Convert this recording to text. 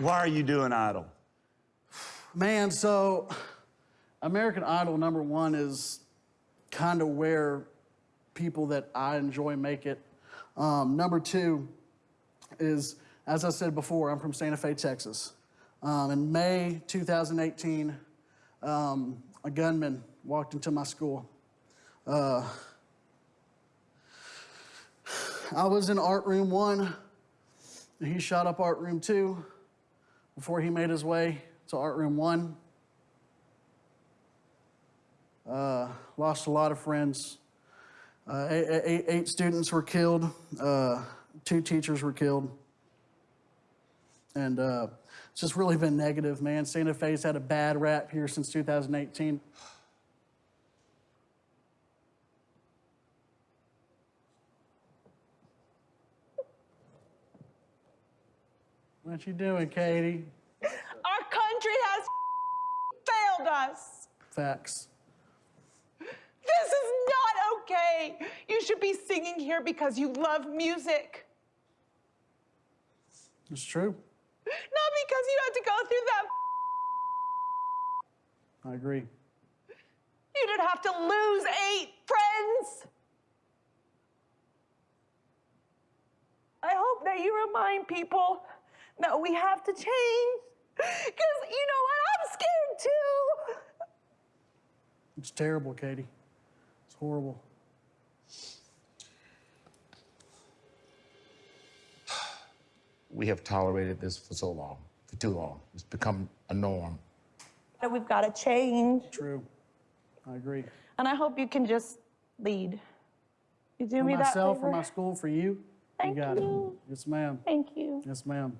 Why are you doing Idol? Man, so American Idol number one is kind of where people that I enjoy make it. Um, number two is, as I said before, I'm from Santa Fe, Texas. Um, in May 2018, um, a gunman walked into my school. Uh, I was in art room one, and he shot up art room two before he made his way to art room one. Uh, lost a lot of friends. Uh, eight, eight, eight students were killed. Uh, two teachers were killed. And uh, it's just really been negative, man. Santa Fe's had a bad rap here since 2018. What you doing, Katie? Us. Facts. This is not okay. You should be singing here because you love music, It's true. not because you had to go through that. I agree. You didn't have to lose eight friends. I hope that you remind people that we have to change. Because you know what? I'm scared. It's terrible, Katie. It's horrible. We have tolerated this for so long, for too long. It's become a norm. That we've got to change. True. I agree. And I hope you can just lead. You do For me that myself, favor? for my school, for you. Thank you got you. it. Yes, ma'am. Thank you. Yes, ma'am.